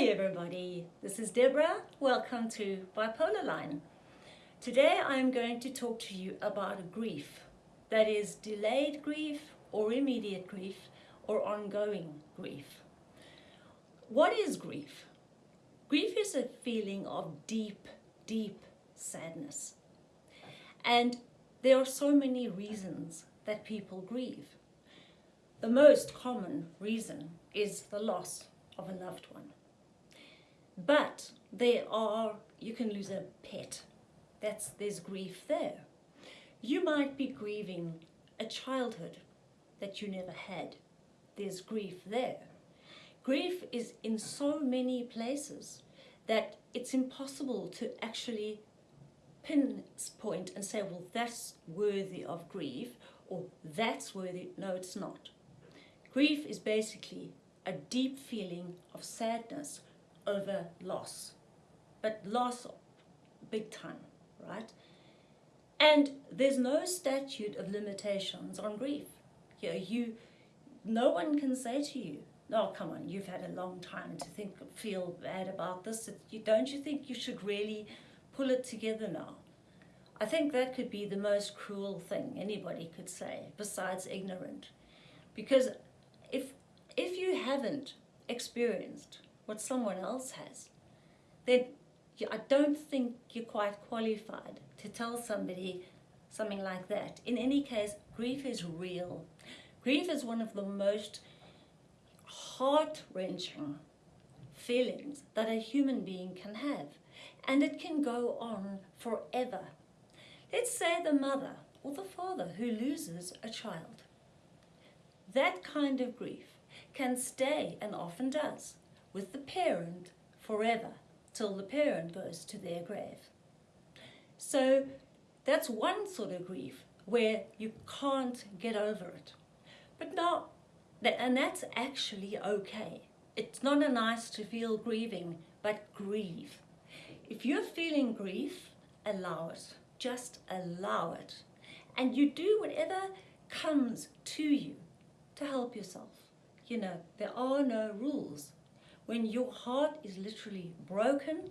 Hi everybody, this is Deborah. Welcome to Bipolar Line. Today I'm going to talk to you about grief that is delayed grief or immediate grief or ongoing grief. What is grief? Grief is a feeling of deep, deep sadness. And there are so many reasons that people grieve. The most common reason is the loss of a loved one. But there are, you can lose a pet. That's, there's grief there. You might be grieving a childhood that you never had. There's grief there. Grief is in so many places that it's impossible to actually pinpoint and say, well, that's worthy of grief or that's worthy. No, it's not. Grief is basically a deep feeling of sadness over loss, but loss big time, right? And there's no statute of limitations on grief. You, know, you, no one can say to you, oh, come on, you've had a long time to think, feel bad about this. You, don't you think you should really pull it together now? I think that could be the most cruel thing anybody could say, besides ignorant. Because if, if you haven't experienced what someone else has, then I don't think you're quite qualified to tell somebody something like that. In any case, grief is real. Grief is one of the most heart-wrenching feelings that a human being can have. And it can go on forever. Let's say the mother or the father who loses a child. That kind of grief can stay, and often does, with the parent forever till the parent goes to their grave. So that's one sort of grief where you can't get over it. But now, and that's actually okay. It's not a nice to feel grieving, but grieve. If you're feeling grief, allow it. Just allow it. And you do whatever comes to you to help yourself. You know, there are no rules. When your heart is literally broken,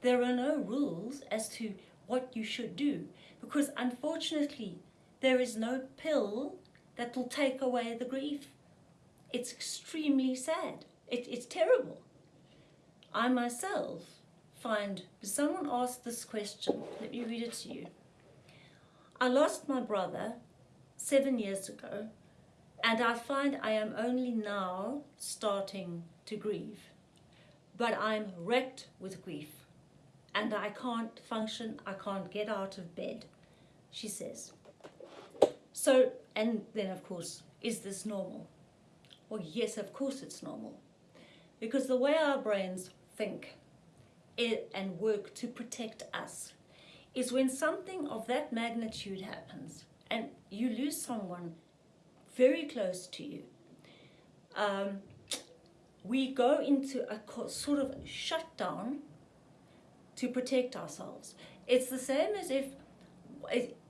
there are no rules as to what you should do because unfortunately there is no pill that will take away the grief. It's extremely sad. It, it's terrible. I myself find, someone asked this question, let me read it to you. I lost my brother seven years ago and I find I am only now starting to grieve. But I'm wrecked with grief and I can't function, I can't get out of bed, she says. So, and then of course, is this normal? Well, yes, of course it's normal. Because the way our brains think and work to protect us is when something of that magnitude happens and you lose someone very close to you, um, we go into a sort of shutdown to protect ourselves. It's the same as if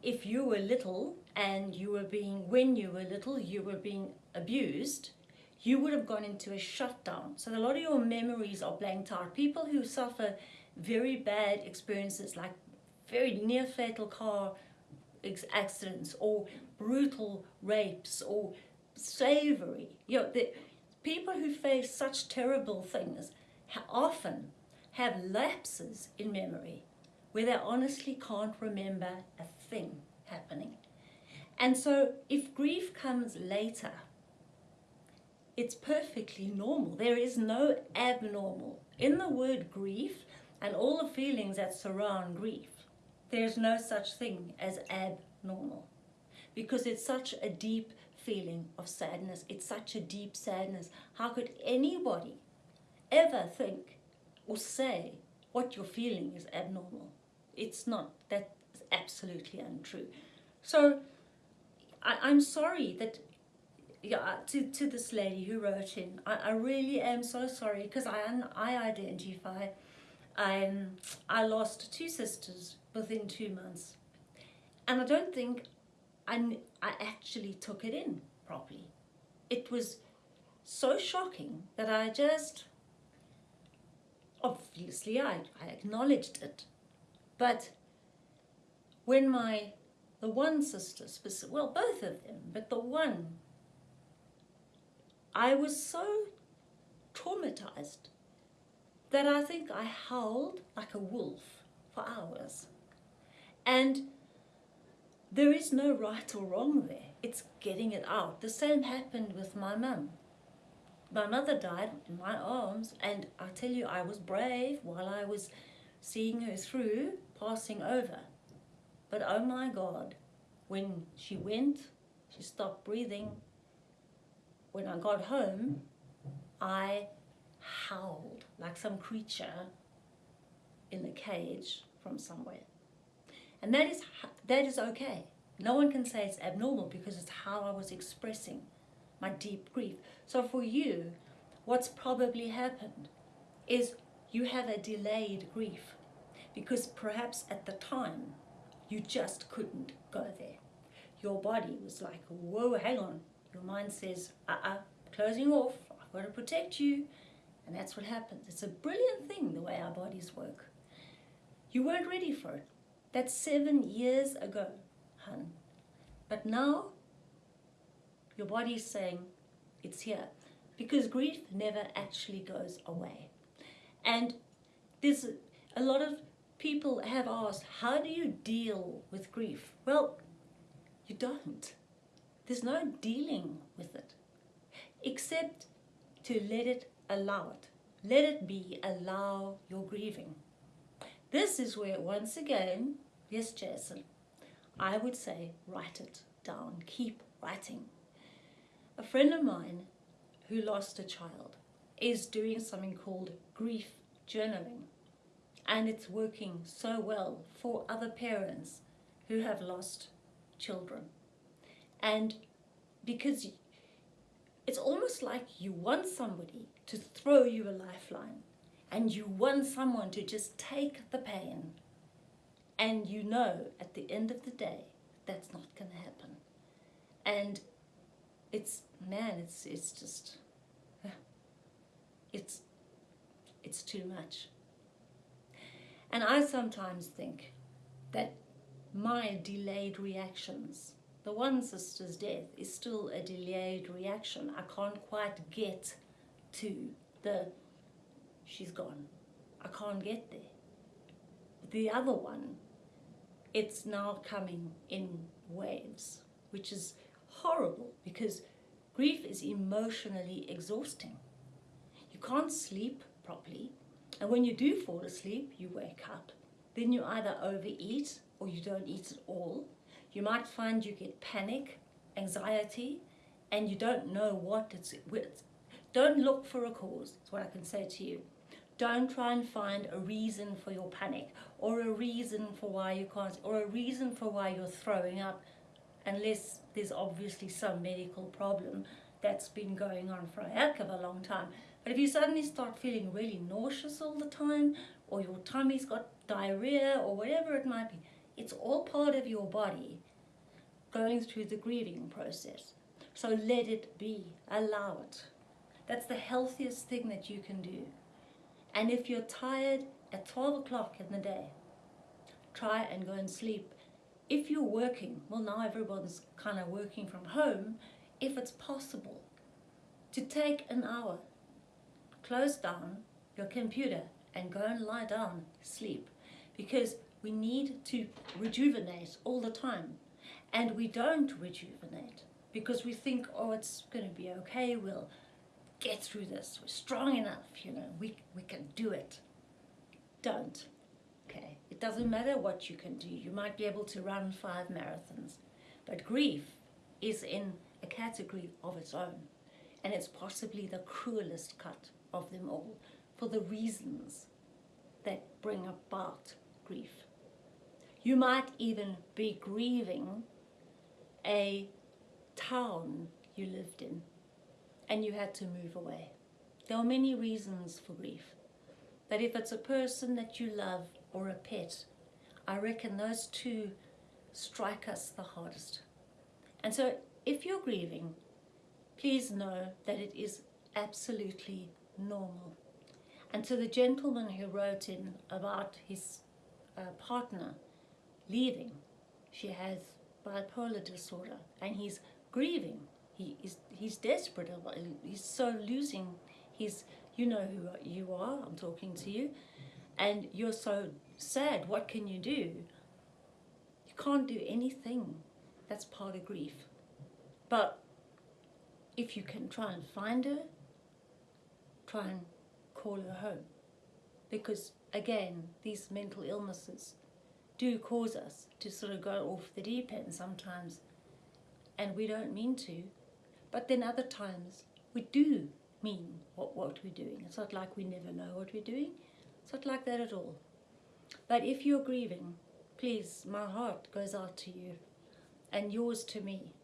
if you were little and you were being, when you were little, you were being abused, you would have gone into a shutdown. So a lot of your memories are blanked out. People who suffer very bad experiences like very near fatal car accidents or brutal rapes or slavery. You know, the, people who face such terrible things often have lapses in memory where they honestly can't remember a thing happening. And so if grief comes later, it's perfectly normal. There is no abnormal. In the word grief and all the feelings that surround grief, there's no such thing as abnormal because it's such a deep feeling of sadness. It's such a deep sadness. How could anybody ever think or say what you're feeling is abnormal? It's not. That's absolutely untrue. So I, am sorry that yeah, to, to this lady who wrote in, I, I really am so sorry because I, I identify, um, I lost two sisters within two months. And I don't think I, I actually took it in properly. It was so shocking that I just, obviously I, I acknowledged it. But when my, the one sister, well, both of them, but the one, I was so traumatized that I think I howled like a wolf for hours. And there is no right or wrong there. It's getting it out. The same happened with my mum. My mother died in my arms, and I tell you, I was brave while I was seeing her through, passing over. But oh my God, when she went, she stopped breathing. When I got home, I howled like some creature in a cage from somewhere. And that is, that is okay. No one can say it's abnormal because it's how I was expressing my deep grief. So for you, what's probably happened is you have a delayed grief because perhaps at the time you just couldn't go there. Your body was like, whoa, hang on. Your mind says, uh-uh, closing off, I've got to protect you. And that's what happens. It's a brilliant thing, the way our bodies work. You weren't ready for it. That's seven years ago, hun. But now, your body is saying, it's here. Because grief never actually goes away. And there's a lot of people have asked, how do you deal with grief? Well, you don't. There's no dealing with it, except to let it allow it. Let it be, allow your grieving. This is where, once again, yes, Jason, I would say write it down, keep writing. A friend of mine who lost a child is doing something called grief journaling. And it's working so well for other parents who have lost children. And because it's almost like you want somebody to throw you a lifeline and you want someone to just take the pain and you know at the end of the day that's not going to happen. And it's man it's it's just it's it's too much. And i sometimes think that my delayed reactions the one sister's death is still a delayed reaction. I can't quite get to the she's gone. I can't get there. The other one, it's now coming in waves, which is horrible because grief is emotionally exhausting. You can't sleep properly, and when you do fall asleep, you wake up. Then you either overeat or you don't eat at all. You might find you get panic, anxiety, and you don't know what it's, with. don't look for a cause, is what I can say to you. Don't try and find a reason for your panic or a reason for why you can't, or a reason for why you're throwing up, unless there's obviously some medical problem that's been going on for a heck of a long time. But if you suddenly start feeling really nauseous all the time, or your tummy's got diarrhea, or whatever it might be, it's all part of your body going through the grieving process. So let it be, allow it. That's the healthiest thing that you can do. And if you're tired at 12 o'clock in the day, try and go and sleep. If you're working, well now everyone's kind of working from home, if it's possible, to take an hour, close down your computer and go and lie down, sleep. Because we need to rejuvenate all the time. And we don't rejuvenate because we think, oh, it's going to be okay, we'll get through this. We're strong enough, you know, we, we can do it. Don't, okay? It doesn't matter what you can do. You might be able to run five marathons, but grief is in a category of its own, and it's possibly the cruelest cut of them all for the reasons that bring about grief. You might even be grieving a town you lived in and you had to move away. There are many reasons for grief. But if it's a person that you love or a pet, I reckon those two strike us the hardest. And so if you're grieving, please know that it is absolutely normal. And to the gentleman who wrote in about his uh, partner leaving, she has bipolar disorder and he's grieving. He's desperate. He's so losing his. You know who you are. I'm talking to you, and you're so sad. What can you do? You can't do anything. That's part of grief. But if you can try and find her, try and call her home. Because again, these mental illnesses do cause us to sort of go off the deep end sometimes, and we don't mean to. But then other times we do mean what, what we're doing. It's not like we never know what we're doing. It's not like that at all. But if you're grieving, please, my heart goes out to you and yours to me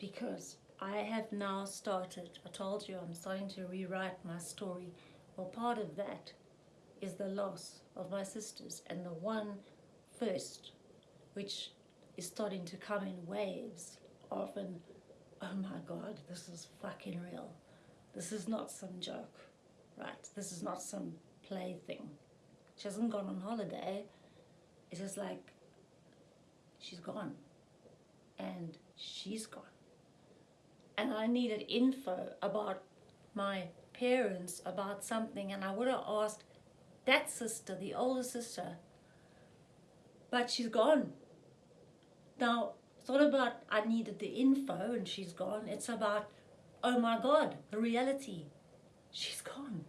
because I have now started, I told you I'm starting to rewrite my story. Well, part of that is the loss of my sisters and the one first, which is starting to come in waves of an, oh my God, this is fucking real. This is not some joke, right? This is not some plaything. She hasn't gone on holiday. It's just like she's gone and she's gone. And I needed info about my parents about something, and I would have asked that sister, the older sister, but she's gone. Now, not about I needed the info and she's gone. It's about, oh my God, the reality. She's gone.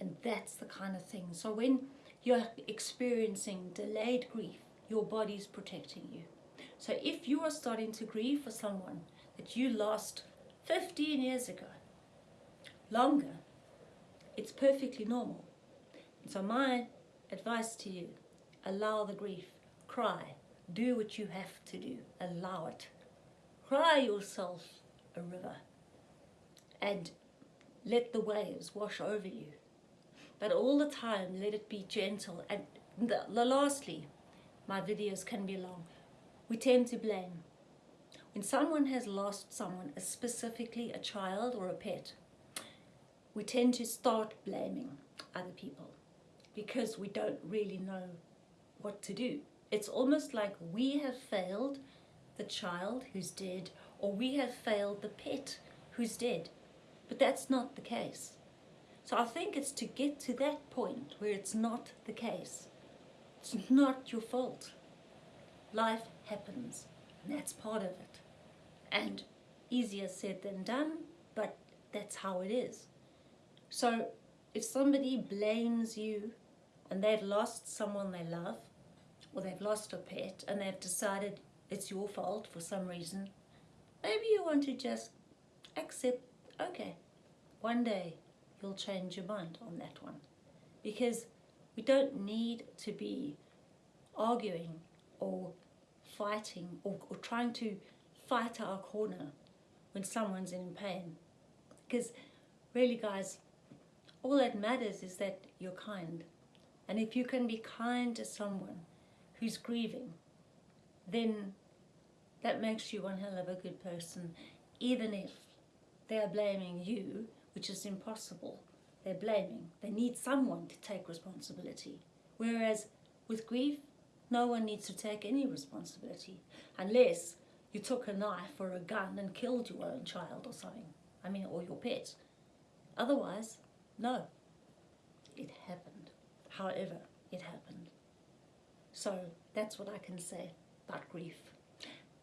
And that's the kind of thing. So when you're experiencing delayed grief, your body's protecting you. So if you are starting to grieve for someone that you lost 15 years ago, longer, it's perfectly normal. So my advice to you, allow the grief, cry, do what you have to do, allow it. Cry yourself a river and let the waves wash over you. But all the time, let it be gentle. And the, the lastly, my videos can be long. We tend to blame. When someone has lost someone, uh, specifically a child or a pet, we tend to start blaming other people because we don't really know what to do. It's almost like we have failed the child who's dead or we have failed the pet who's dead. But that's not the case. So I think it's to get to that point where it's not the case. It's not your fault. Life happens, and that's part of it. And easier said than done, but that's how it is. So if somebody blames you and they've lost someone they love, or they've lost a pet and they've decided it's your fault for some reason, maybe you want to just accept, okay, one day you'll change your mind on that one. Because we don't need to be arguing or fighting or, or trying to fight our corner when someone's in pain. Because really, guys, all that matters is that you're kind. And if you can be kind to someone who's grieving, then that makes you one hell of a good person, even if they're blaming you, which is impossible. They're blaming. They need someone to take responsibility. Whereas with grief, no one needs to take any responsibility unless you took a knife or a gun and killed your own child or something. I mean, or your pet. Otherwise, no. It happened. However, it happened. So that's what I can say about grief.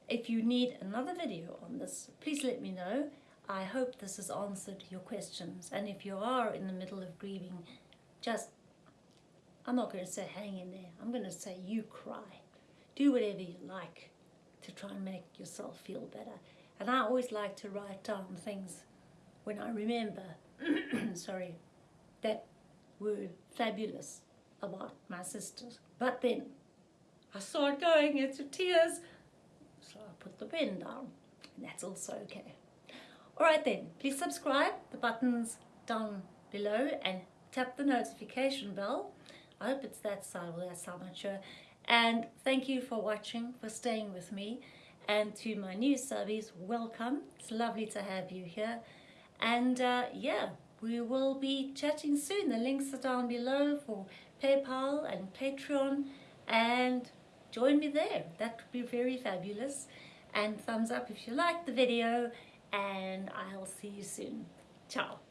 If you need another video on this, please let me know. I hope this has answered your questions. And if you are in the middle of grieving, just, I'm not going to say hang in there. I'm going to say you cry. Do whatever you like to try and make yourself feel better. And I always like to write down things when I remember, sorry, that were fabulous about my sisters. But then I saw it going into tears, so I put the pen down, and that's also okay. Alright then, please subscribe, the button's down below, and tap the notification bell. I hope it's that side or that side, I'm not sure. And thank you for watching, for staying with me. And to my new subbies, welcome. It's lovely to have you here. And uh, yeah, we will be chatting soon. The links are down below for PayPal and Patreon and join me there. That would be very fabulous. And thumbs up if you liked the video and I'll see you soon. Ciao.